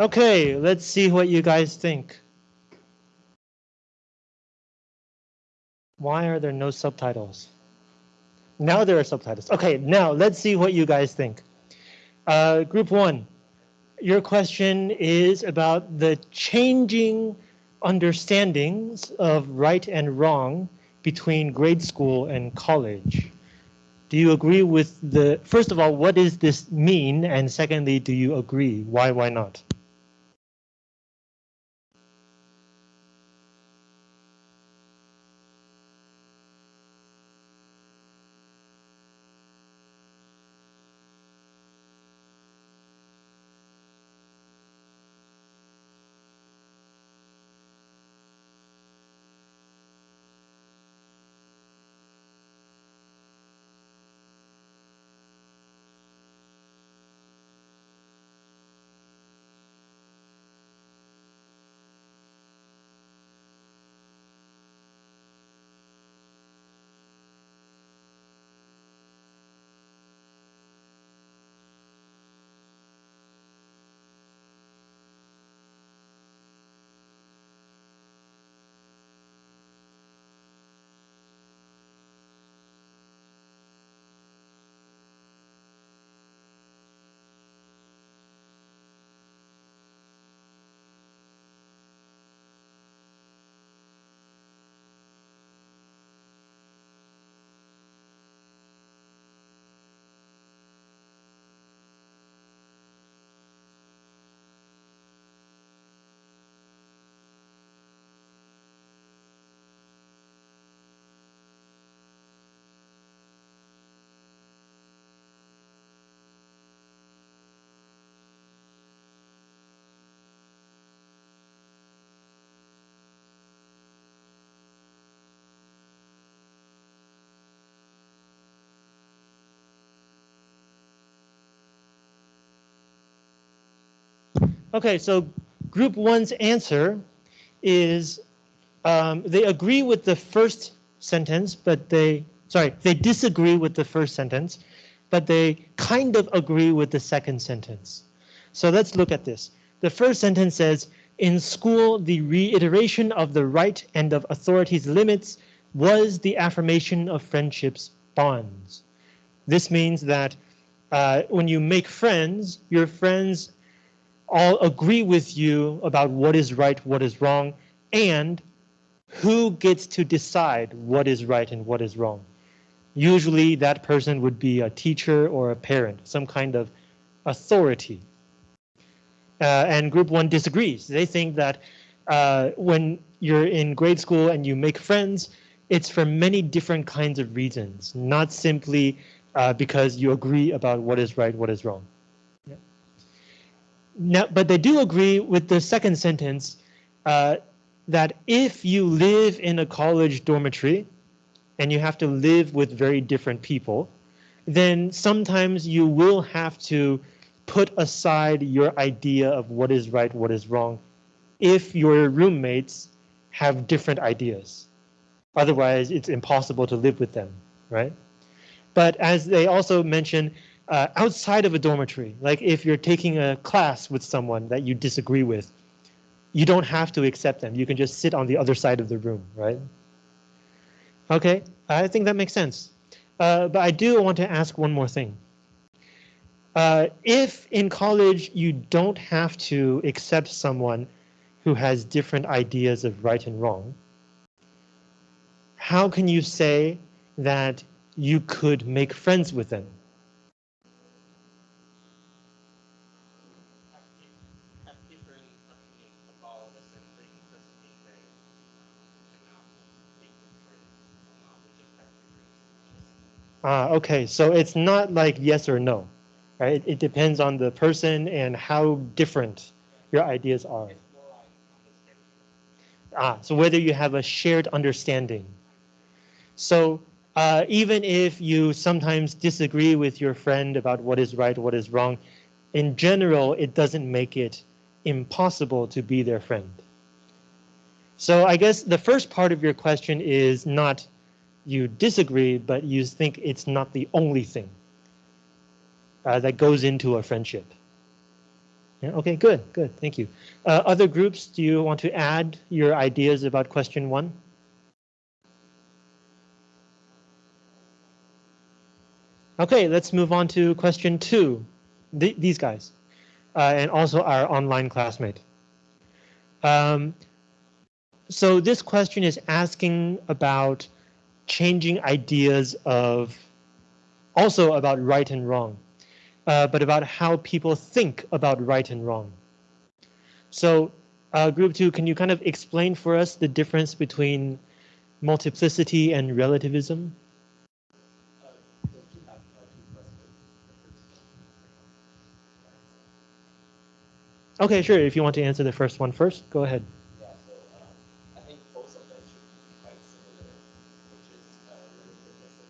Okay, let's see what you guys think. Why are there no subtitles? Now there are subtitles. Okay, now let's see what you guys think. Uh, group one, your question is about the changing understandings of right and wrong between grade school and college. Do you agree with the, first of all, what does this mean? And secondly, do you agree? Why, why not? Okay, so group one's answer is um, they agree with the first sentence, but they, sorry, they disagree with the first sentence, but they kind of agree with the second sentence. So let's look at this. The first sentence says, in school, the reiteration of the right and of authority's limits was the affirmation of friendship's bonds. This means that uh, when you make friends, your friends all agree with you about what is right, what is wrong, and who gets to decide what is right and what is wrong. Usually that person would be a teacher or a parent, some kind of authority. Uh, and group one disagrees. They think that uh, when you're in grade school and you make friends, it's for many different kinds of reasons, not simply uh, because you agree about what is right, what is wrong. Now, but they do agree with the second sentence uh, that if you live in a college dormitory and you have to live with very different people, then sometimes you will have to put aside your idea of what is right, what is wrong, if your roommates have different ideas. Otherwise, it's impossible to live with them, right? But as they also mention, uh, outside of a dormitory, like if you're taking a class with someone that you disagree with, you don't have to accept them. You can just sit on the other side of the room, right? Okay, I think that makes sense. Uh, but I do want to ask one more thing. Uh, if in college you don't have to accept someone who has different ideas of right and wrong, how can you say that you could make friends with them? Ah, okay, so it's not like yes or no, right? It, it depends on the person and how different your ideas are. Ah, so whether you have a shared understanding. So uh, even if you sometimes disagree with your friend about what is right, what is wrong, in general, it doesn't make it impossible to be their friend. So I guess the first part of your question is not you disagree, but you think it's not the only thing uh, that goes into a friendship. Yeah, okay, good, good, thank you. Uh, other groups, do you want to add your ideas about question one? Okay, let's move on to question two. Th these guys, uh, and also our online classmate. Um, so this question is asking about changing ideas of, also about right and wrong, uh, but about how people think about right and wrong. So uh, group two, can you kind of explain for us the difference between multiplicity and relativism? Okay, sure. If you want to answer the first one first, go ahead. Yeah, so um, I think both of them should be quite similar, which is uh, relativism.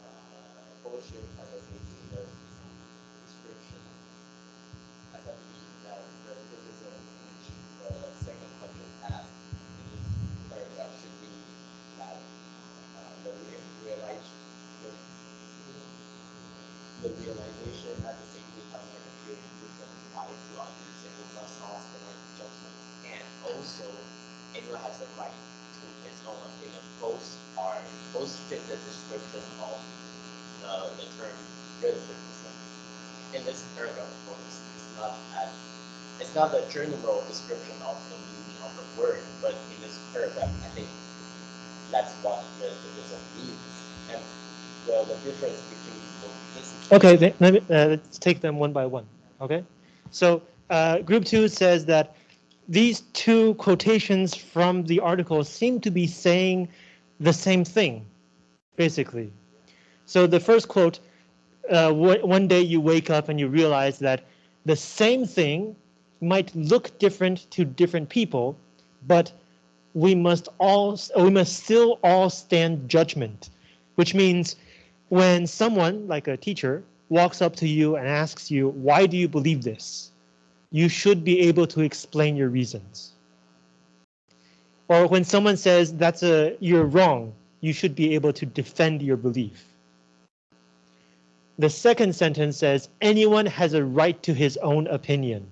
Uh, both should kind of include the description. As I believe that relativism, which the second question asked, in this paragraph should be that uh, the real, realize, the, the realization at the same time like appearing different life to others and it must all stand judgment. And also anyone has the right to his own opinion. Both are both fit the description of the, the term relativism. In this paragraph, of course, it's not as it's not the general description of the meaning of the word, but in this paragraph, I think that's what relativism means. And the, the difference between multiplicity Okay, let me, uh, let's take them one by one. Okay, so uh, group two says that these two quotations from the article seem to be saying the same thing, basically. So the first quote, uh, one day you wake up and you realize that the same thing might look different to different people, but we must all we must still all stand judgment, which means when someone like a teacher walks up to you and asks you, why do you believe this? You should be able to explain your reasons. Or when someone says that's a you're wrong, you should be able to defend your belief. The second sentence says anyone has a right to his own opinion.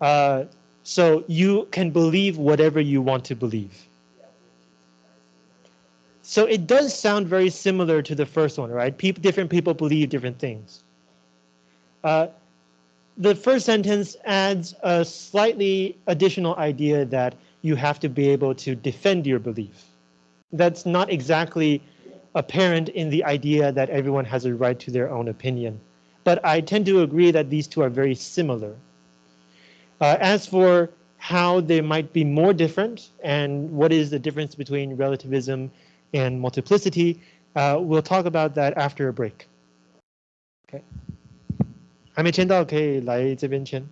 Uh, so you can believe whatever you want to believe. So it does sound very similar to the first one, right? People, different people believe different things. Uh, the first sentence adds a slightly additional idea that you have to be able to defend your belief. That's not exactly apparent in the idea that everyone has a right to their own opinion. But I tend to agree that these two are very similar. Uh, as for how they might be more different and what is the difference between relativism and multiplicity. Uh, we'll talk about that after a break. Okay. 还没签到可以来这边签。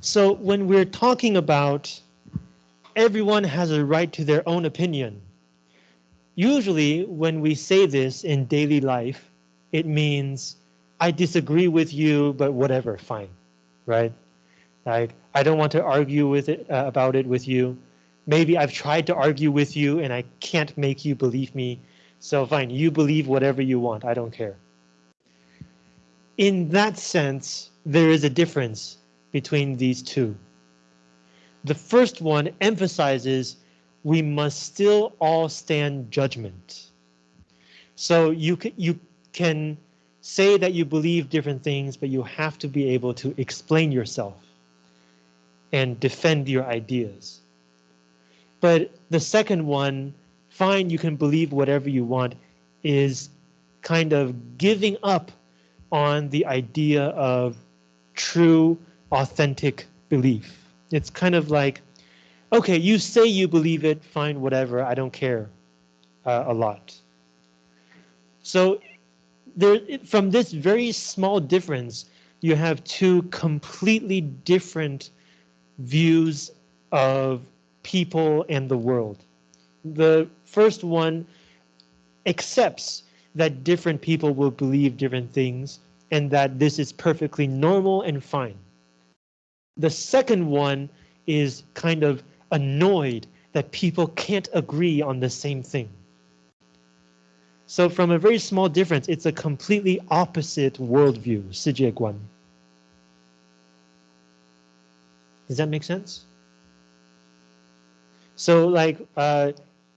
So when we're talking about everyone has a right to their own opinion, usually when we say this in daily life, it means I disagree with you, but whatever, fine, right? Like I don't want to argue with it uh, about it with you. Maybe I've tried to argue with you and I can't make you believe me. So fine, you believe whatever you want. I don't care. In that sense, there is a difference between these two. The first one emphasizes we must still all stand judgment. So you can, you can say that you believe different things, but you have to be able to explain yourself and defend your ideas. But the second one, fine, you can believe whatever you want, is kind of giving up on the idea of true, authentic belief. It's kind of like, okay, you say you believe it, fine, whatever, I don't care uh, a lot. So there, from this very small difference, you have two completely different views of people and the world. The first one accepts that different people will believe different things and that this is perfectly normal and fine. The second one is kind of annoyed that people can't agree on the same thing. So from a very small difference, it's a completely opposite worldview, Sijieguan. Does that make sense? So like uh,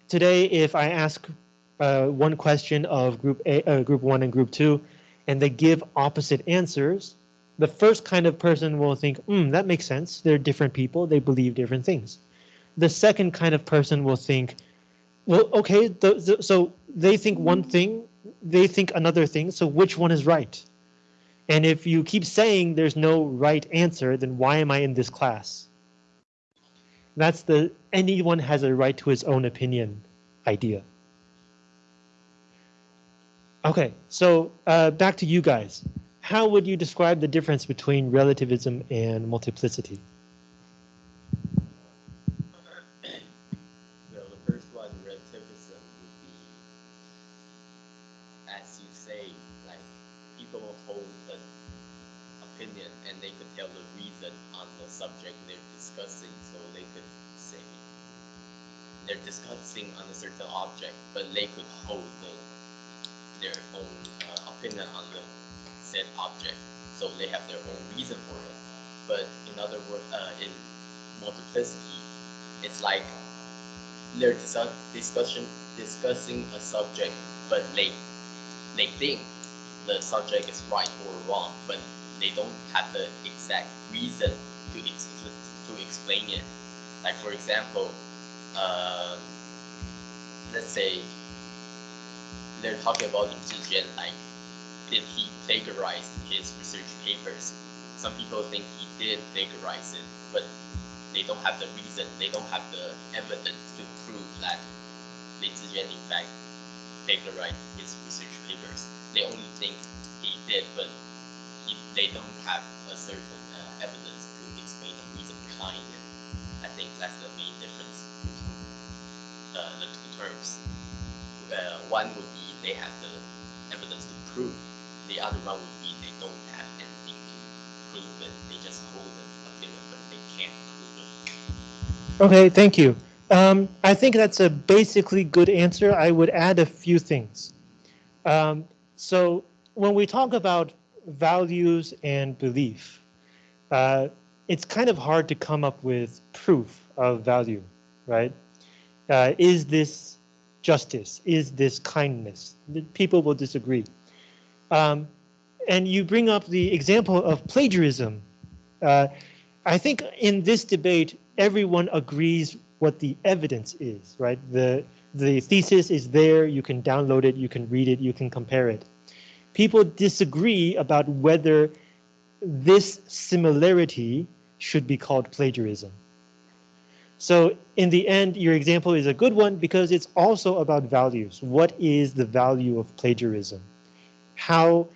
today, if I ask uh, one question of group A, uh, group one and group two, and they give opposite answers, the first kind of person will think, hmm, that makes sense. They're different people. They believe different things. The second kind of person will think, well, okay, the, the, so they think one thing, they think another thing. So which one is right? And if you keep saying there's no right answer, then why am I in this class? That's the anyone has a right to his own opinion idea. Okay, so uh, back to you guys. How would you describe the difference between relativism and multiplicity? Well, the first one, relativism, would be, as you say, like people hold an opinion and they could tell the reason on the subject they're discussing. So they could say they're discussing on a certain object, but they could hold the, their own uh, opinion on the said object. So they have their own reason for it. But in other words, uh, in multiplicity, it's like they're dis- discussion discussing a subject, but they they think the subject is right or wrong, but they don't have the exact reason to ex- to explain it. Like for example, uh, let's say they're talking about Lin like did he plagiarize his research papers? Some people think he did plagiarize it, but they don't have the reason, they don't have the evidence to prove that Lin Zhijian in fact plagiarized his research papers. They only think he did, but he, they don't have a certain uh, evidence to explain the reason behind it. I think that's the main difference between uh, the two terms. Uh, one would be they have the evidence to prove. The other one would be they don't have anything to prove it. They just hold an but they can't prove it. Okay, thank you. Um, I think that's a basically good answer. I would add a few things. Um, so when we talk about values and belief, uh, it's kind of hard to come up with proof of value, right? Uh, is this justice? Is this kindness? People will disagree. Um, and you bring up the example of plagiarism. Uh, I think in this debate, everyone agrees what the evidence is, right? The, the thesis is there, you can download it, you can read it, you can compare it. People disagree about whether this similarity should be called plagiarism. So in the end, your example is a good one because it's also about values. What is the value of plagiarism? How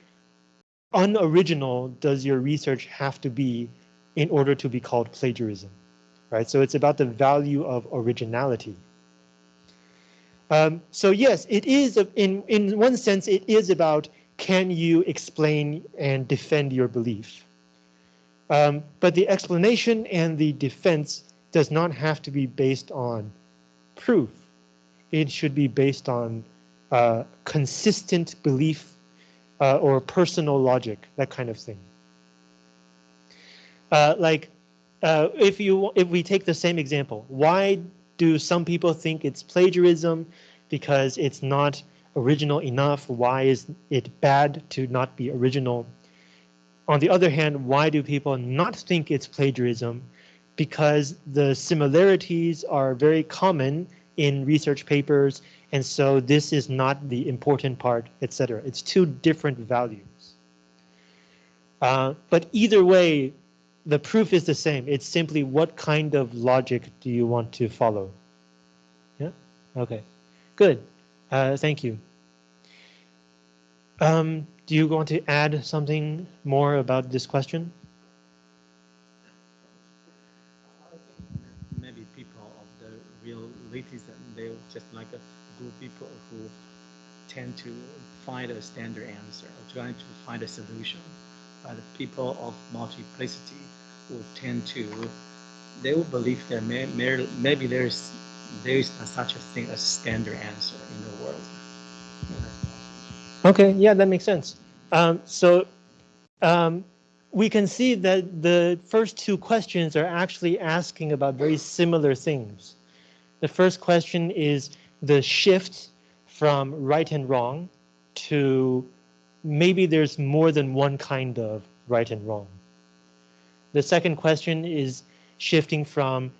unoriginal does your research have to be in order to be called plagiarism, right? So it's about the value of originality. Um, so yes, it is a- in in one sense it is about can you explain and defend your belief. Um, but the explanation and the defense does not have to be based on proof. It should be based on uh, consistent belief uh, or personal logic, that kind of thing. Uh, like uh, if you if we take the same example, why do some people think it's plagiarism? Because it's not original enough. Why is it bad to not be original? On the other hand, why do people not think it's plagiarism? Because the similarities are very common in research papers, and so this is not the important part, etc. It's two different values. Uh, but either way, the proof is the same. It's simply what kind of logic do you want to follow? Yeah, okay, good. Uh, thank you. Um, do you want to add something more about this question? maybe people of the realism, they're just like a of people who tend to find a standard answer, or trying to find a solution. But the people of multiplicity will tend to, they will believe that may, may, maybe there's there is such a thing as standard answer in the world. Okay, yeah, that makes sense. Um, so um, we can see that the first two questions are actually asking about very similar things. The first question is the shift from right and wrong to maybe there's more than one kind of right and wrong. The second question is shifting from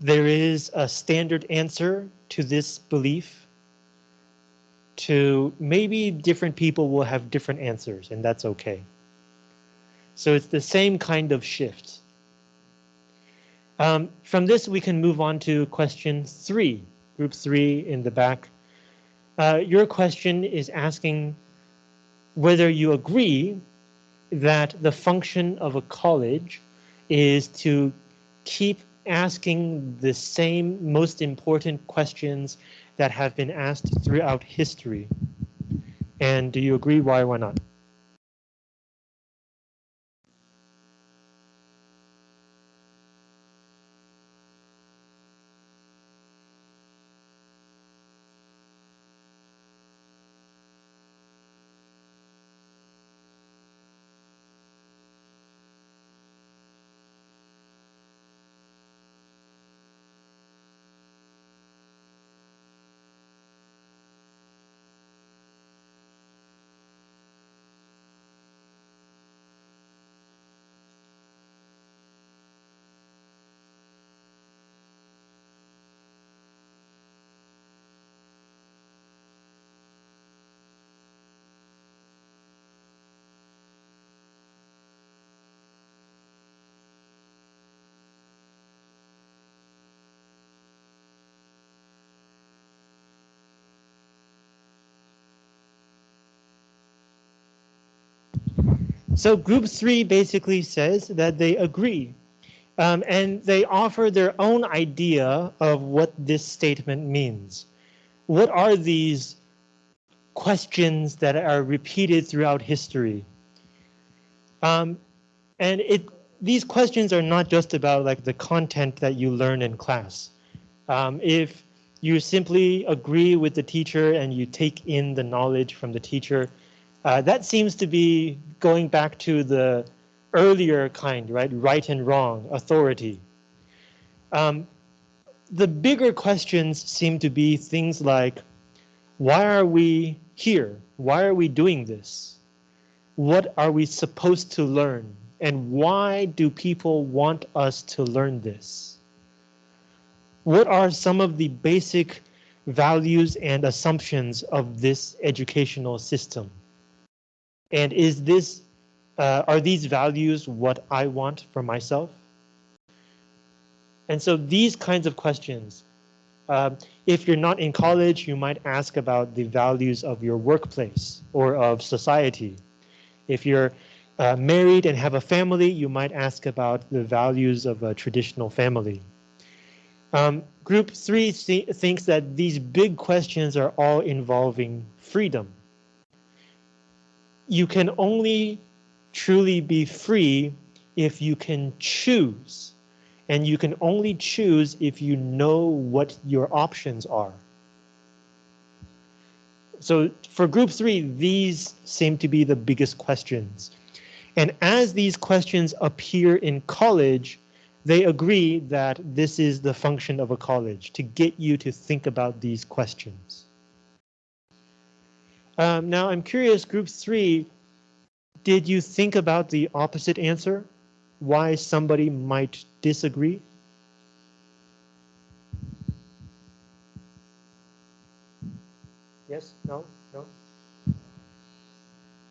there is a standard answer to this belief to maybe different people will have different answers and that's okay. So it's the same kind of shift. Um, from this, we can move on to question three, group three in the back. Uh, your question is asking whether you agree that the function of a college is to keep asking the same most important questions that have been asked throughout history. And do you agree? Why, why not? So group three basically says that they agree um, and they offer their own idea of what this statement means. What are these questions that are repeated throughout history? Um, and it these questions are not just about like the content that you learn in class. Um, if you simply agree with the teacher and you take in the knowledge from the teacher, uh, that seems to be going back to the earlier kind, right? Right and wrong, authority. Um, the bigger questions seem to be things like, why are we here? Why are we doing this? What are we supposed to learn? And why do people want us to learn this? What are some of the basic values and assumptions of this educational system? And is this, uh, are these values what I want for myself? And so these kinds of questions, uh, if you're not in college, you might ask about the values of your workplace or of society. If you're uh, married and have a family, you might ask about the values of a traditional family. Um, group three th thinks that these big questions are all involving freedom. You can only truly be free if you can choose. And you can only choose if you know what your options are. So for group three, these seem to be the biggest questions. And as these questions appear in college, they agree that this is the function of a college, to get you to think about these questions. Um, now I'm curious, group three, did you think about the opposite answer? Why somebody might disagree? Yes, no, no?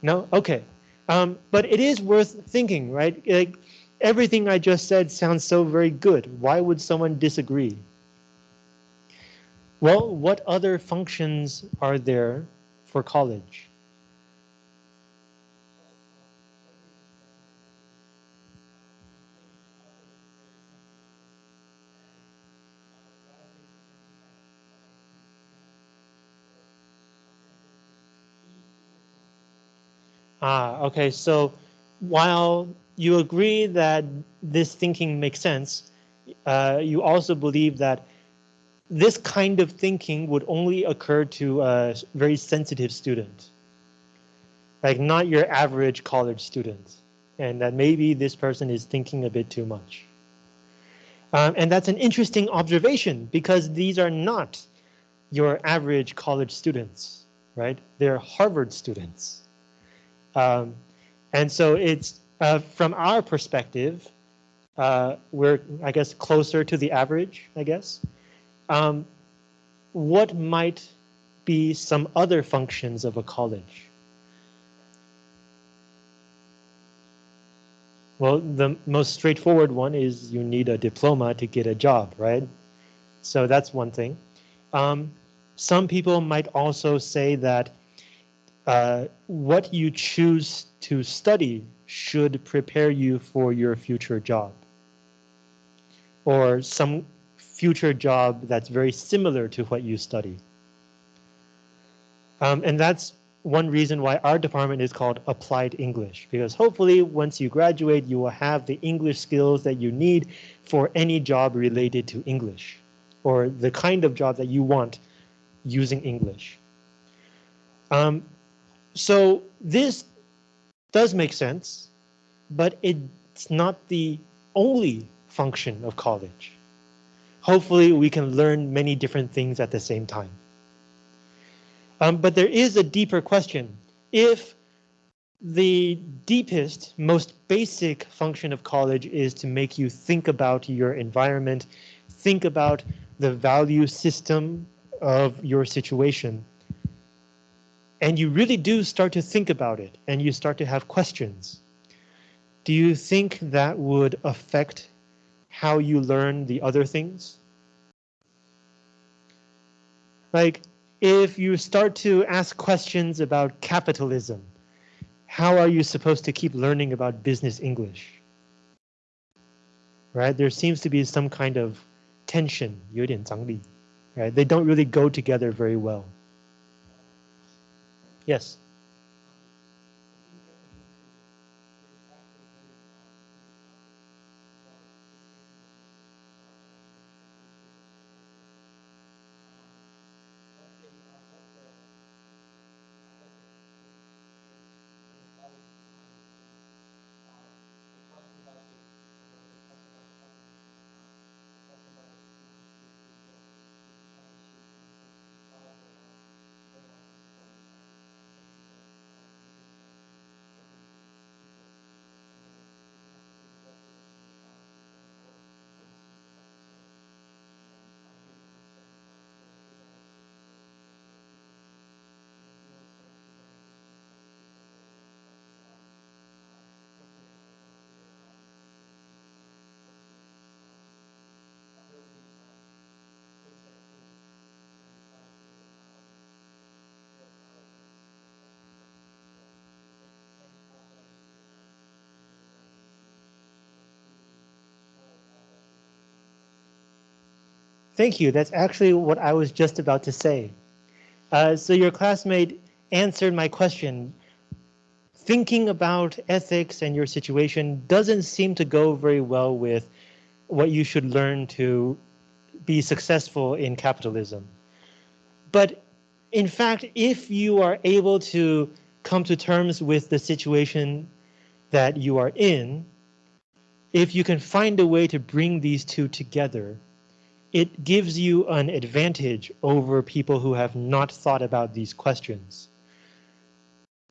No, okay. Um, but it is worth thinking, right? Like everything I just said sounds so very good. Why would someone disagree? Well, what other functions are there for college? Ah, okay. So while you agree that this thinking makes sense, uh, you also believe that this kind of thinking would only occur to a very sensitive student, like not your average college student, and that maybe this person is thinking a bit too much. Um, and that's an interesting observation because these are not your average college students, right? They're Harvard students. Um, and so it's uh, from our perspective, uh, we're, I guess, closer to the average, I guess. Um, what might be some other functions of a college? Well, the most straightforward one is you need a diploma to get a job, right? So that's one thing. Um, some people might also say that uh, what you choose to study should prepare you for your future job or some future job that's very similar to what you study. Um, and that's one reason why our department is called Applied English, because hopefully once you graduate, you will have the English skills that you need for any job related to English or the kind of job that you want using English. Um, so this does make sense, but it's not the only function of college. Hopefully we can learn many different things at the same time. Um, but there is a deeper question. If the deepest, most basic function of college is to make you think about your environment, think about the value system of your situation, and you really do start to think about it and you start to have questions. Do you think that would affect how you learn the other things? Like if you start to ask questions about capitalism, how are you supposed to keep learning about business English? Right? There seems to be some kind of tension, 有点张力, right? They don't really go together very well. Yes. Thank you. That's actually what I was just about to say. Uh, so your classmate answered my question. Thinking about ethics and your situation doesn't seem to go very well with what you should learn to be successful in capitalism. But in fact, if you are able to come to terms with the situation that you are in, if you can find a way to bring these two together, it gives you an advantage over people who have not thought about these questions.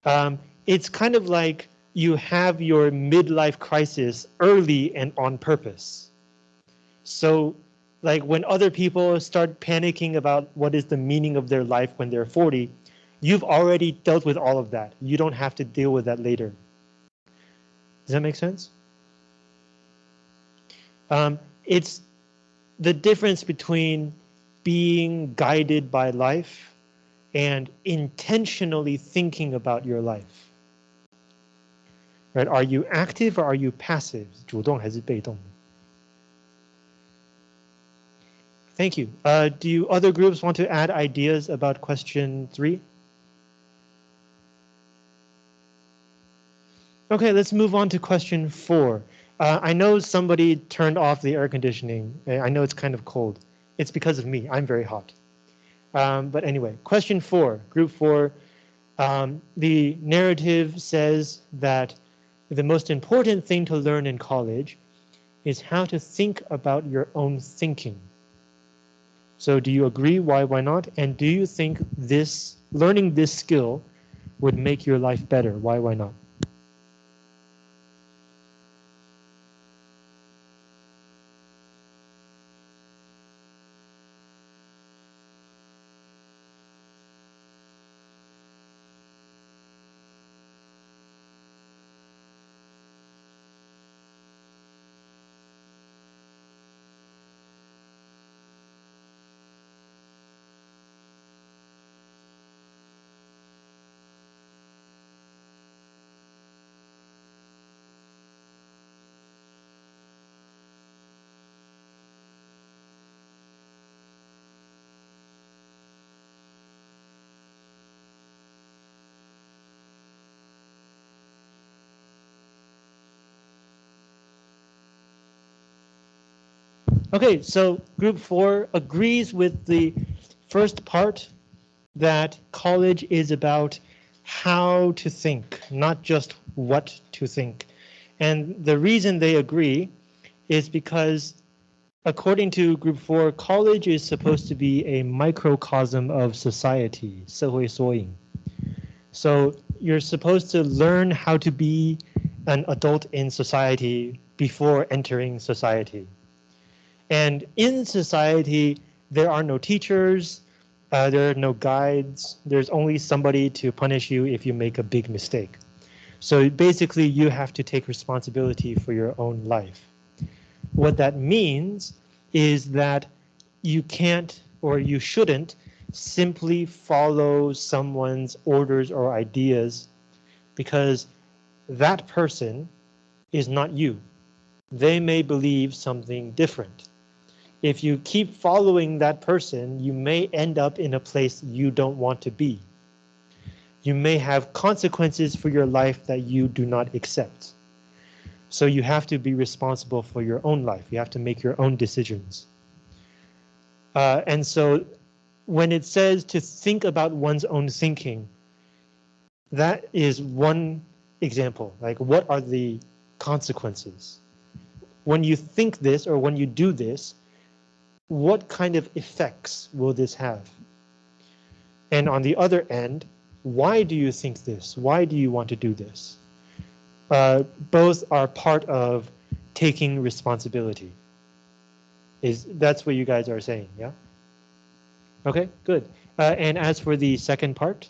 Um, it's kind of like you have your midlife crisis early and on purpose. So like when other people start panicking about what is the meaning of their life when they're 40, you've already dealt with all of that. You don't have to deal with that later. Does that make sense? Um, it's the difference between being guided by life and intentionally thinking about your life. Right? Are you active or are you passive? 主动还是被动? Thank you. Uh, do you other groups want to add ideas about question three? Okay, let's move on to question four. Uh, I know somebody turned off the air conditioning. I know it's kind of cold. It's because of me. I'm very hot. Um, but anyway, question four, group four. Um, the narrative says that the most important thing to learn in college is how to think about your own thinking. So do you agree? Why, why not? And do you think this learning this skill would make your life better? Why, why not? Okay, so group four agrees with the first part that college is about how to think, not just what to think. And the reason they agree is because according to group four, college is supposed to be a microcosm of society, 社会缩影. So you're supposed to learn how to be an adult in society before entering society. And in society, there are no teachers, uh, there are no guides, there's only somebody to punish you if you make a big mistake. So basically, you have to take responsibility for your own life. What that means is that you can't or you shouldn't simply follow someone's orders or ideas because that person is not you. They may believe something different if you keep following that person, you may end up in a place you don't want to be. You may have consequences for your life that you do not accept. So you have to be responsible for your own life. You have to make your own decisions. Uh, and so when it says to think about one's own thinking, that is one example. Like what are the consequences? When you think this or when you do this, what kind of effects will this have? And on the other end, why do you think this? Why do you want to do this? Uh, both are part of taking responsibility. Is that's what you guys are saying, yeah? Okay, good. Uh, and as for the second part,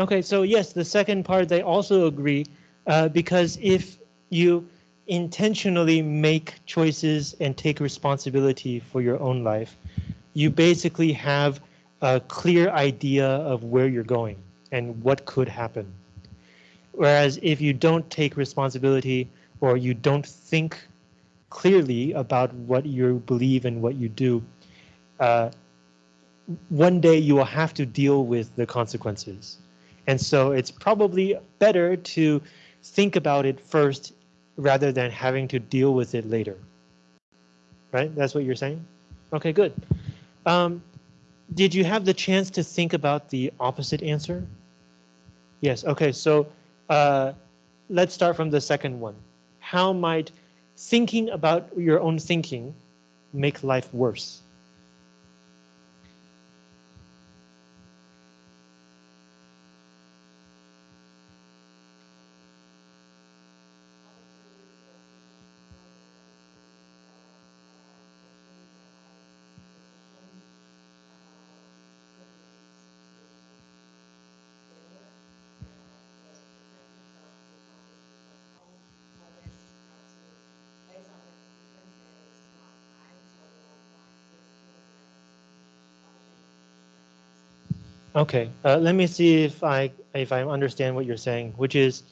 Okay, so yes, the second part, they also agree, uh, because if you intentionally make choices and take responsibility for your own life, you basically have a clear idea of where you're going and what could happen. Whereas if you don't take responsibility or you don't think clearly about what you believe and what you do, uh, one day you will have to deal with the consequences. And so it's probably better to think about it first rather than having to deal with it later. Right? That's what you're saying? Okay, good. Um, did you have the chance to think about the opposite answer? Yes, okay, so uh, let's start from the second one. How might thinking about your own thinking make life worse? Okay, uh, let me see if I if I understand what you're saying, which is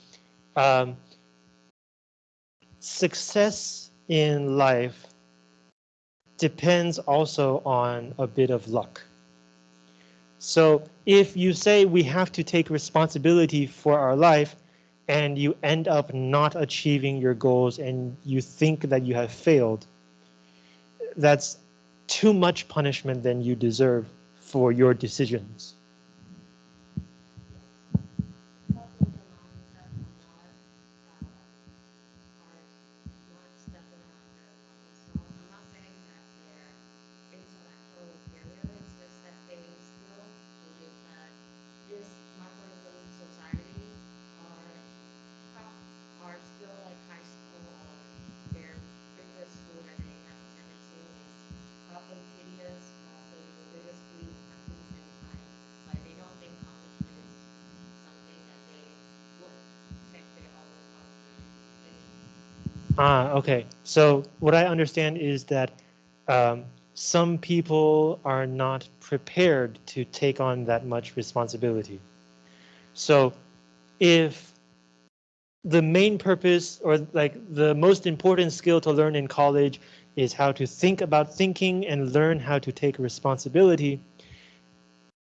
um, success in life depends also on a bit of luck. So if you say we have to take responsibility for our life and you end up not achieving your goals and you think that you have failed, that's too much punishment than you deserve for your decisions. Ah, okay. So what I understand is that um, some people are not prepared to take on that much responsibility. So if the main purpose or like the most important skill to learn in college is how to think about thinking and learn how to take responsibility.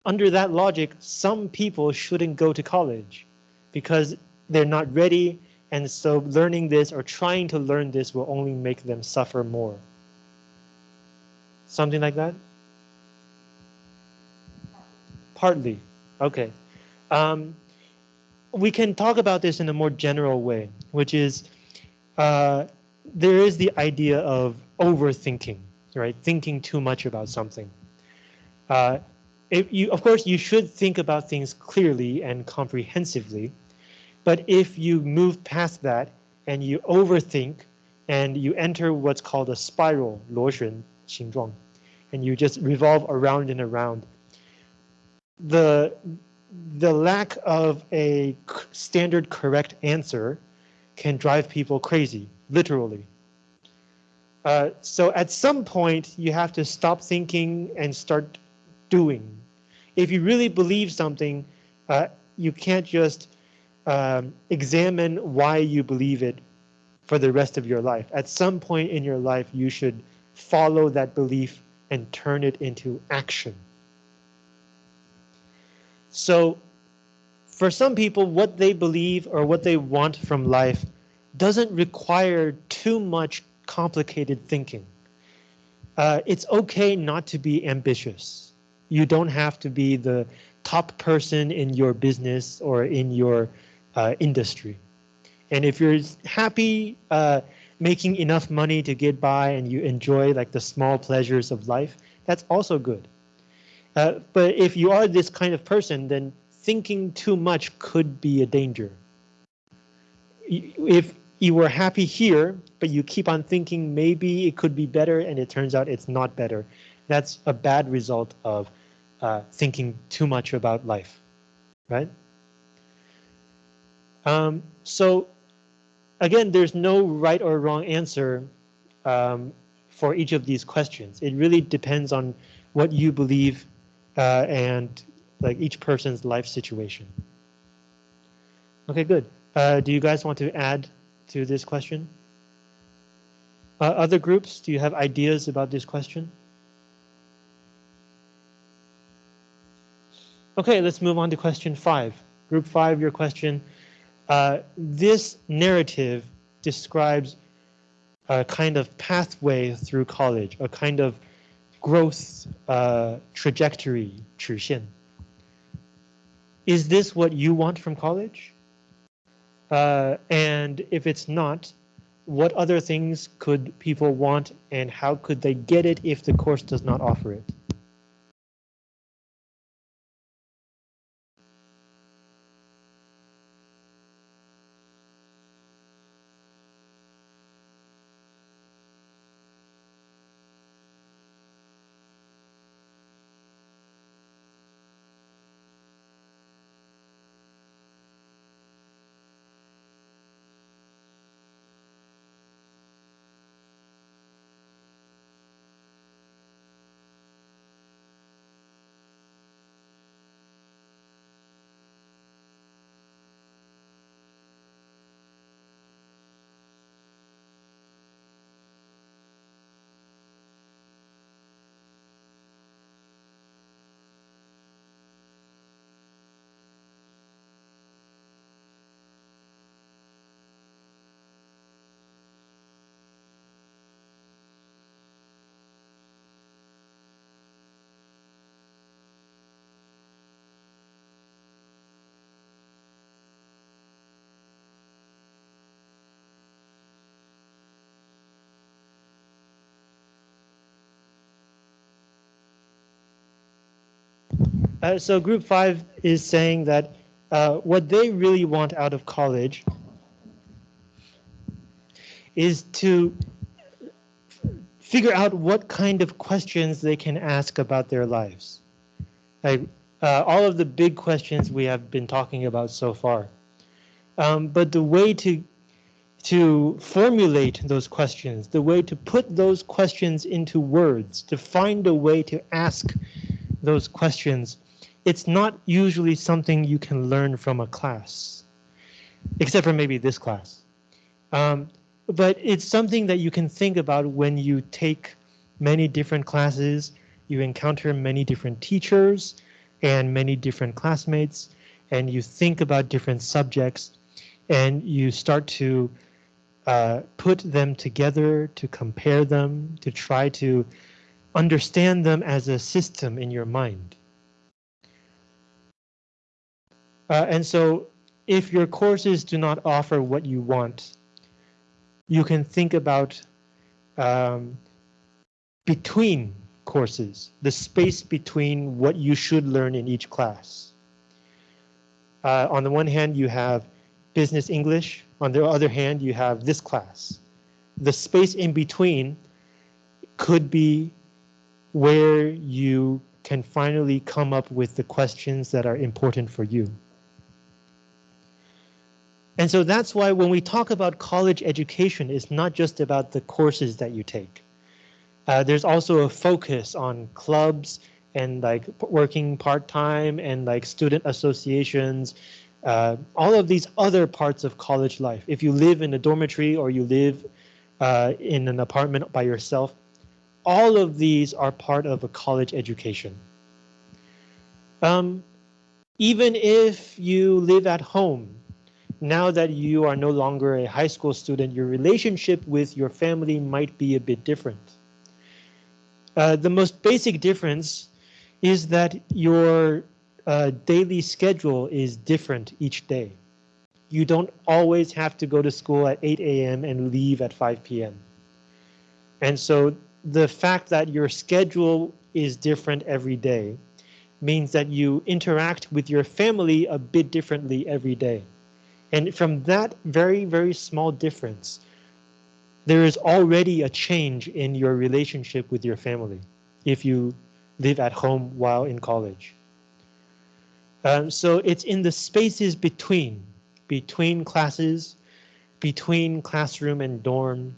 Under that logic, some people shouldn't go to college because they're not ready and so learning this or trying to learn this will only make them suffer more. Something like that? Partly. Okay. Um, we can talk about this in a more general way, which is uh, there is the idea of overthinking, right? Thinking too much about something. Uh, if you, of course, you should think about things clearly and comprehensively, but if you move past that and you overthink and you enter what's called a spiral, 螺旋形状, and you just revolve around and around, the, the lack of a standard correct answer can drive people crazy, literally. Uh, so at some point, you have to stop thinking and start doing. If you really believe something, uh, you can't just um, examine why you believe it for the rest of your life. At some point in your life, you should follow that belief and turn it into action. So for some people, what they believe or what they want from life doesn't require too much complicated thinking. Uh, it's okay not to be ambitious. You don't have to be the top person in your business or in your uh, industry. And if you're happy uh, making enough money to get by and you enjoy like the small pleasures of life, that's also good. Uh, but if you are this kind of person, then thinking too much could be a danger. If you were happy here, but you keep on thinking maybe it could be better and it turns out it's not better, that's a bad result of uh, thinking too much about life, right? Um, so again, there's no right or wrong answer um, for each of these questions. It really depends on what you believe uh, and like each person's life situation. Okay, good. Uh, do you guys want to add to this question? Uh, other groups, do you have ideas about this question? Okay, let's move on to question five. Group five, your question. Uh, this narrative describes a kind of pathway through college, a kind of growth uh, trajectory, 曲线. Is this what you want from college? Uh, and if it's not, what other things could people want and how could they get it if the course does not offer it? Uh, so group five is saying that uh, what they really want out of college is to figure out what kind of questions they can ask about their lives. Like, uh, all of the big questions we have been talking about so far. Um, but the way to to formulate those questions, the way to put those questions into words, to find a way to ask those questions it's not usually something you can learn from a class, except for maybe this class. Um, but it's something that you can think about when you take many different classes, you encounter many different teachers and many different classmates, and you think about different subjects, and you start to uh, put them together, to compare them, to try to understand them as a system in your mind. Uh, and so if your courses do not offer what you want, you can think about um, between courses, the space between what you should learn in each class. Uh, on the one hand, you have business English. On the other hand, you have this class. The space in between could be where you can finally come up with the questions that are important for you. And so that's why when we talk about college education, it's not just about the courses that you take. Uh, there's also a focus on clubs and like working part-time and like student associations, uh, all of these other parts of college life. If you live in a dormitory or you live uh, in an apartment by yourself, all of these are part of a college education. Um, even if you live at home, now that you are no longer a high school student, your relationship with your family might be a bit different. Uh, the most basic difference is that your uh, daily schedule is different each day. You don't always have to go to school at 8 a.m. and leave at 5 p.m. And so the fact that your schedule is different every day means that you interact with your family a bit differently every day. And from that very, very small difference, there is already a change in your relationship with your family if you live at home while in college. Um, so it's in the spaces between, between classes, between classroom and dorm,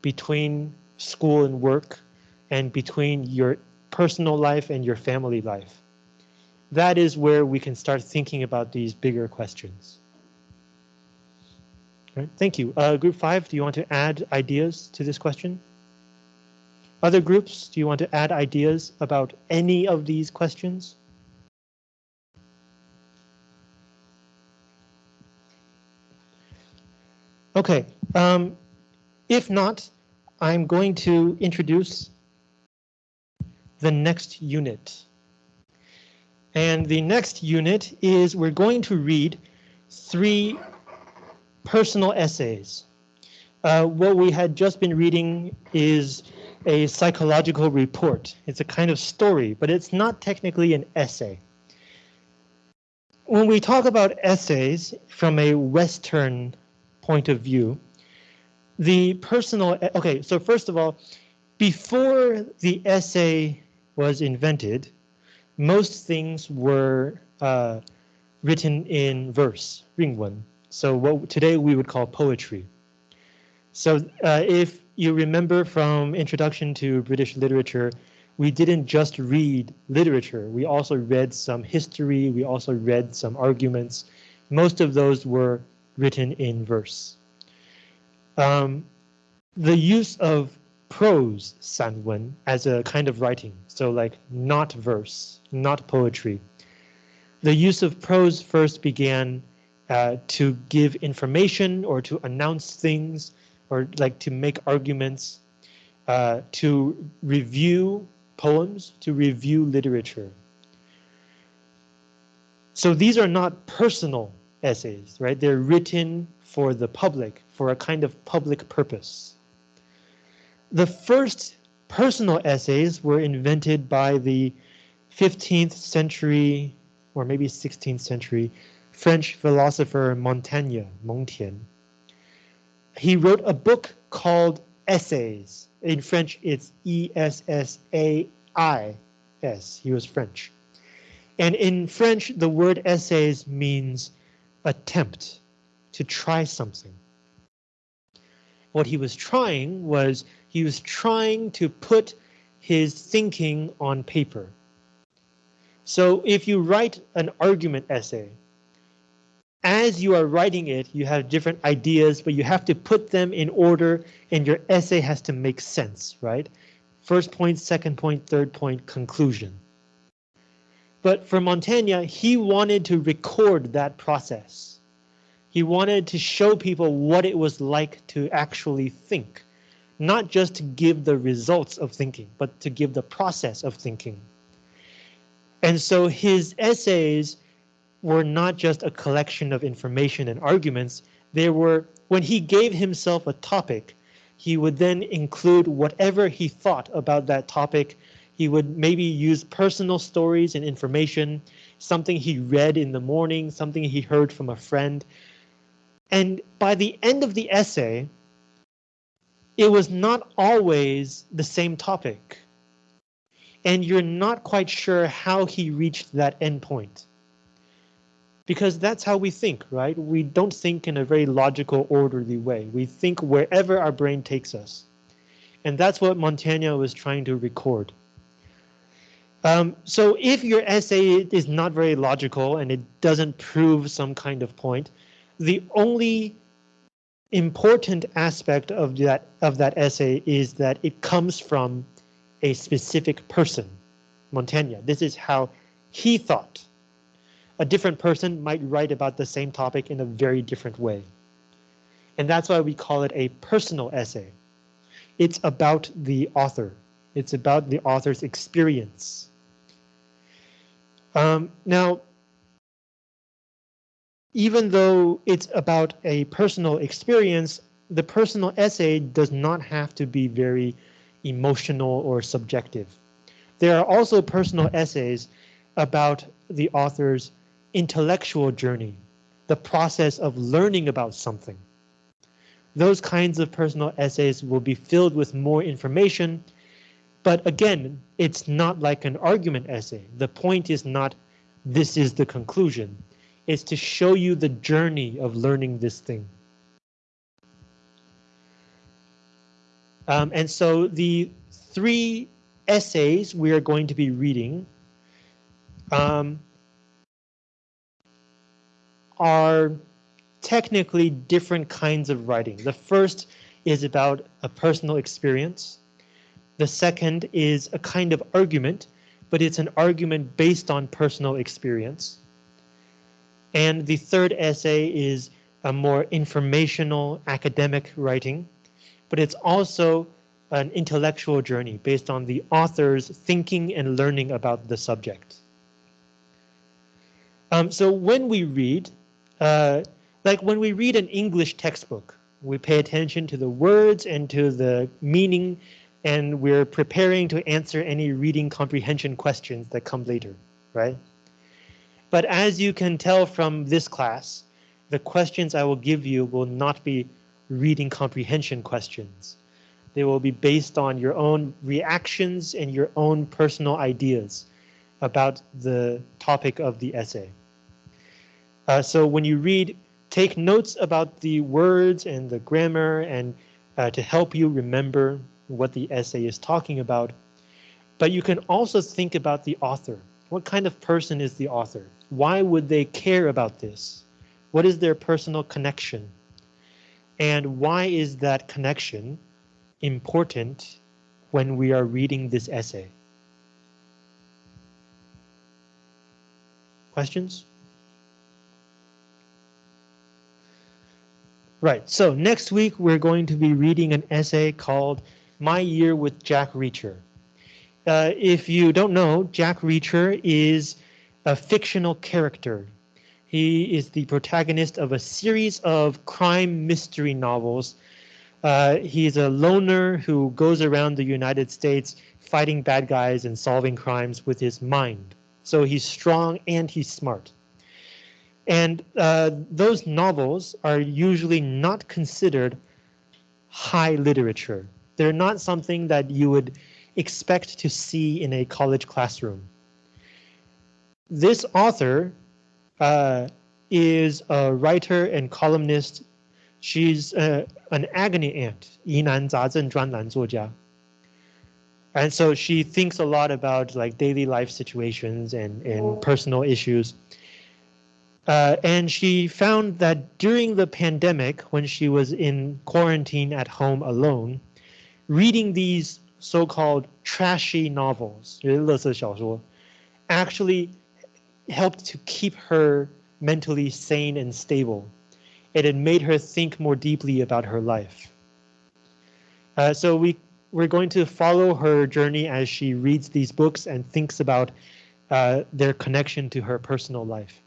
between school and work, and between your personal life and your family life. That is where we can start thinking about these bigger questions. Right, thank you. Uh, group five, do you want to add ideas to this question? Other groups, do you want to add ideas about any of these questions? Okay, um, if not, I'm going to introduce the next unit. And the next unit is we're going to read three personal essays. Uh, what we had just been reading is a psychological report. It's a kind of story, but it's not technically an essay. When we talk about essays from a Western point of view, the personal, okay, so first of all, before the essay was invented, most things were uh, written in verse, 韵文. So what today we would call poetry. So uh, if you remember from introduction to British literature, we didn't just read literature. We also read some history. We also read some arguments. Most of those were written in verse. Um, the use of prose, sanwen as a kind of writing, so like not verse, not poetry. The use of prose first began uh, to give information or to announce things or like to make arguments, uh, to review poems, to review literature. So these are not personal essays, right? They're written for the public, for a kind of public purpose. The first personal essays were invented by the 15th century or maybe 16th century French philosopher Montaigne, Montaigne. He wrote a book called Essays. In French, it's E-S-S-A-I-S. He was French. And in French, the word essays means attempt, to try something. What he was trying was he was trying to put his thinking on paper. So if you write an argument essay, as you are writing it, you have different ideas, but you have to put them in order and your essay has to make sense, right? First point, second point, third point, conclusion. But for Montaigne, he wanted to record that process. He wanted to show people what it was like to actually think, not just to give the results of thinking, but to give the process of thinking. And so his essays were not just a collection of information and arguments. They were, when he gave himself a topic, he would then include whatever he thought about that topic. He would maybe use personal stories and information, something he read in the morning, something he heard from a friend. And by the end of the essay, it was not always the same topic. And you're not quite sure how he reached that endpoint because that's how we think, right? We don't think in a very logical, orderly way. We think wherever our brain takes us. And that's what Montaigne was trying to record. Um, so if your essay is not very logical and it doesn't prove some kind of point, the only important aspect of that of that essay is that it comes from a specific person, Montaigne. This is how he thought a different person might write about the same topic in a very different way. And that's why we call it a personal essay. It's about the author. It's about the author's experience. Um, now, even though it's about a personal experience, the personal essay does not have to be very emotional or subjective. There are also personal essays about the author's intellectual journey, the process of learning about something. Those kinds of personal essays will be filled with more information, but again, it's not like an argument essay. The point is not this is the conclusion. It's to show you the journey of learning this thing. Um, and so the three essays we are going to be reading um, are technically different kinds of writing. The first is about a personal experience. The second is a kind of argument, but it's an argument based on personal experience. And the third essay is a more informational academic writing, but it's also an intellectual journey based on the author's thinking and learning about the subject. Um, so when we read, uh, like when we read an English textbook, we pay attention to the words and to the meaning, and we're preparing to answer any reading comprehension questions that come later, right? But as you can tell from this class, the questions I will give you will not be reading comprehension questions. They will be based on your own reactions and your own personal ideas about the topic of the essay. Uh, so when you read, take notes about the words and the grammar and uh, to help you remember what the essay is talking about. But you can also think about the author. What kind of person is the author? Why would they care about this? What is their personal connection? And why is that connection important when we are reading this essay? Questions? Right, so next week we're going to be reading an essay called My Year with Jack Reacher. Uh, if you don't know, Jack Reacher is a fictional character. He is the protagonist of a series of crime mystery novels. Uh, he's a loner who goes around the United States fighting bad guys and solving crimes with his mind. So he's strong and he's smart. And uh, those novels are usually not considered high literature. They're not something that you would expect to see in a college classroom. This author uh, is a writer and columnist. She's uh, an agony aunt, 疑难杂症专栏作家. And so she thinks a lot about like daily life situations and, and personal issues. Uh, and she found that during the pandemic, when she was in quarantine at home alone, reading these so-called trashy novels, actually helped to keep her mentally sane and stable. It had made her think more deeply about her life. Uh, so we, we're going to follow her journey as she reads these books and thinks about uh, their connection to her personal life.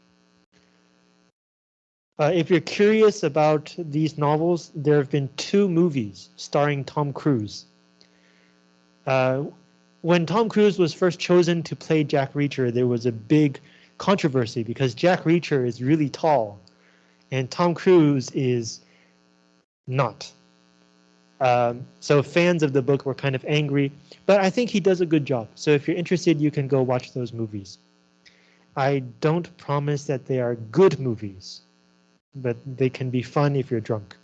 Uh, if you're curious about these novels, there have been two movies starring Tom Cruise. Uh, when Tom Cruise was first chosen to play Jack Reacher, there was a big controversy because Jack Reacher is really tall and Tom Cruise is not. Um, so fans of the book were kind of angry, but I think he does a good job. So if you're interested, you can go watch those movies. I don't promise that they are good movies but they can be fun if you're drunk.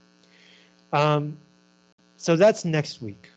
Um, so that's next week.